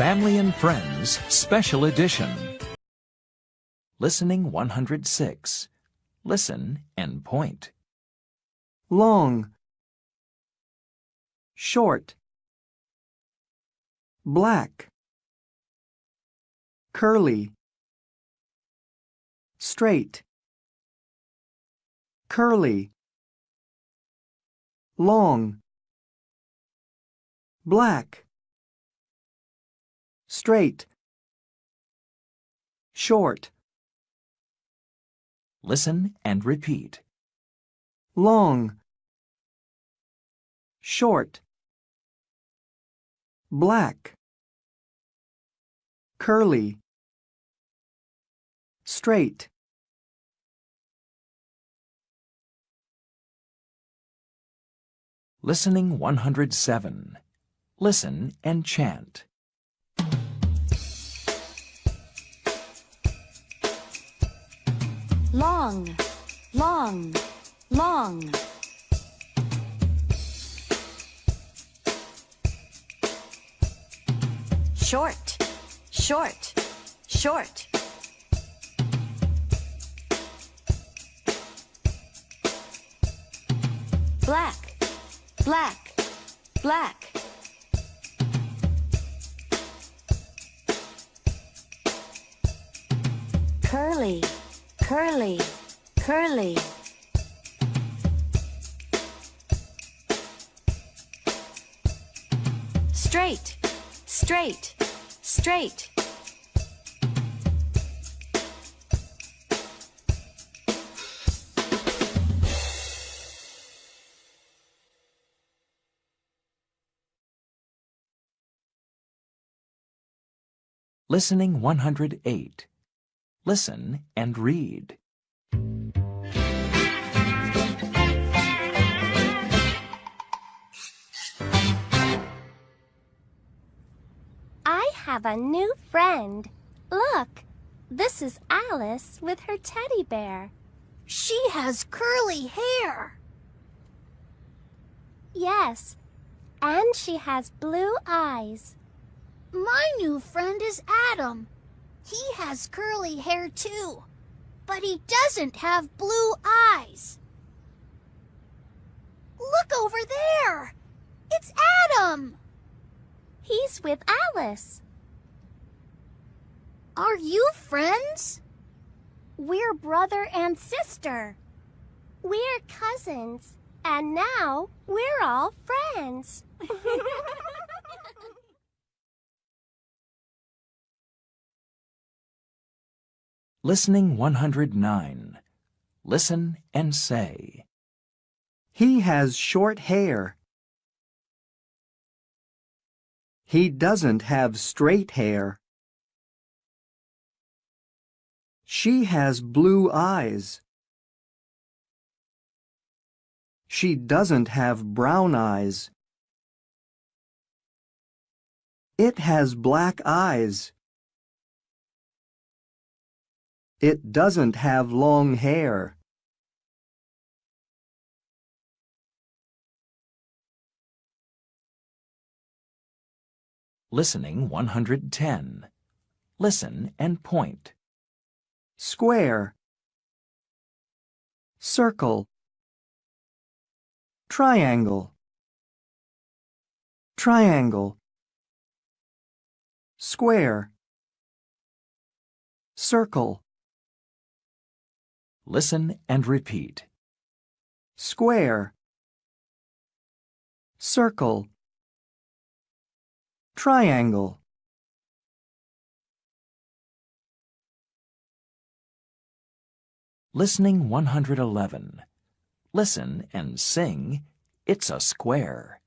Family and Friends Special Edition. Listening 106. Listen and point. long, short, black, curly, straight, curly, long, black, straight, short, Listen and repeat. long, short, black, curly, straight. Listening 107. Listen and chant. Long, long, long. Short, short, short. Black, black, black. Curly, curly, curly. Straight, straight, straight. Listening 108. Listen and read. I have a new friend. Look, this is Alice with her teddy bear. She has curly hair. Yes, and she has blue eyes. My new friend is Adam. He has curly hair too, but he doesn't have blue eyes. Look over there. It's Adam. He's with Alice. Are you friends? We're brother and sister. We're cousins, and now we're all friends. Listening 109. Listen and say. He has short hair. He doesn't have straight hair. She has blue eyes. She doesn't have brown eyes. It has black eyes. It doesn't have long hair. Listening 110. Listen and point. Square. Circle. Triangle. Triangle. Square. Circle. Listen and repeat. Square. Circle. Triangle. Listening 111. Listen and sing It's a Square.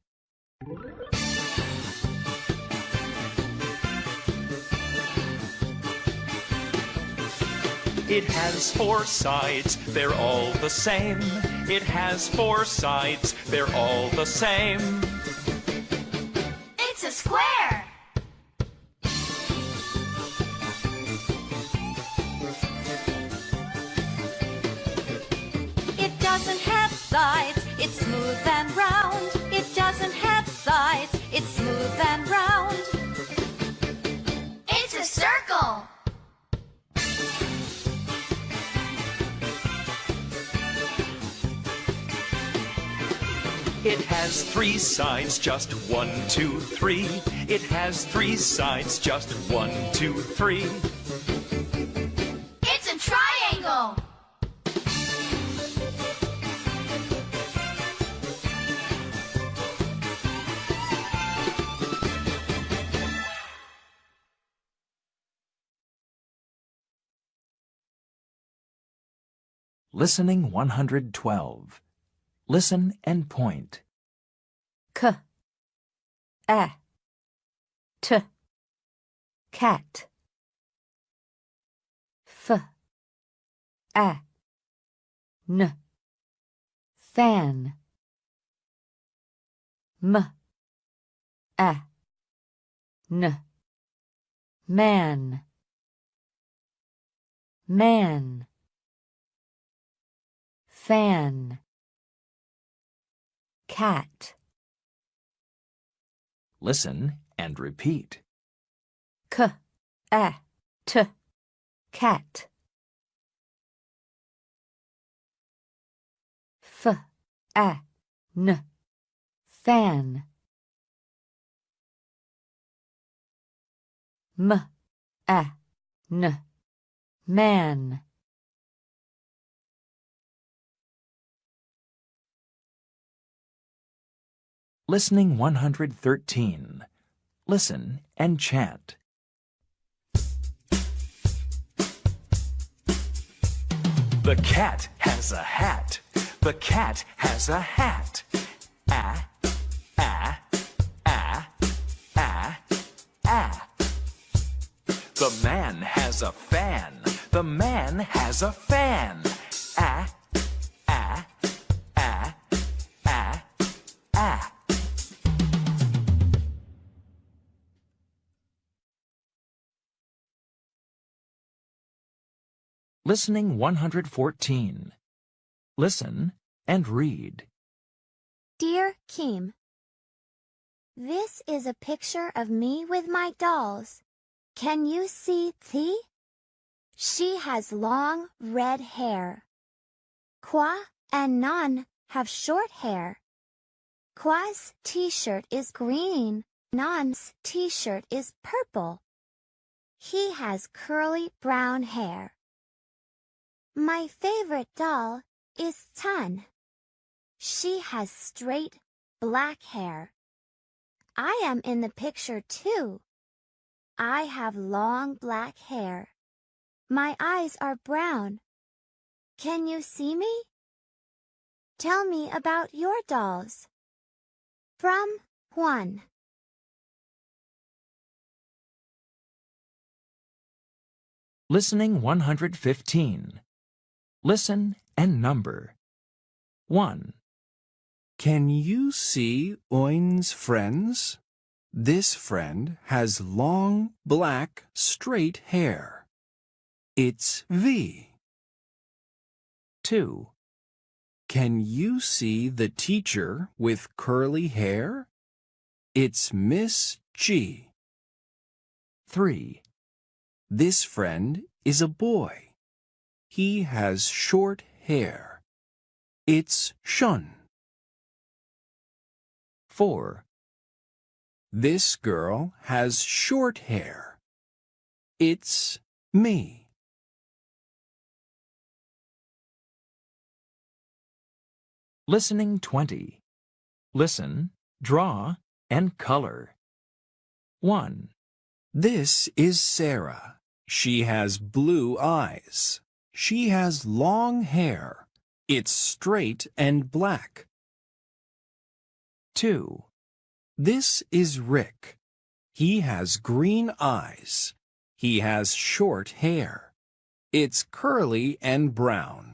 It has four sides, they're all the same. It has four sides, they're all the same. It's a square. It doesn't It has three sides, just one, two, three. It has three sides, just one, two, three. It's a triangle! Listening 112. Listen and point. K, a, t, cat. F, a, n, fan. M, a, n, man. Man. Fan. Cat. Listen and repeat. K, a, t, cat. F, a, n, fan. M, a, n, man. Listening 113. Listen and chant. The cat has a hat. The cat has a hat. Ah, ah, ah, ah, ah. The man has a fan. The man has a fan. Listening 114. Listen and read. Dear Kim, This is a picture of me with my dolls. Can you see T? She has long red hair. Kwa and Nan have short hair. Kwa's t-shirt is green. Nan's t-shirt is purple. He has curly brown hair. My favorite doll is Tan. She has straight black hair. I am in the picture too. I have long black hair. My eyes are brown. Can you see me? Tell me about your dolls. From Juan. Listening 115. Listen and number. 1, Can you see Oin's friends? This friend has long, black, straight hair. It's V. 2, Can you see the teacher with curly hair? It's Miss G. 3, This friend is a boy. He has short hair. It's Shun. 4, This girl has short hair. It's me. Listening 20. Listen, draw, and color. 1, This is Sarah. She has blue eyes. She has long hair. It's straight and black. 2, This is Rick. He has green eyes. He has short hair. It's curly and brown.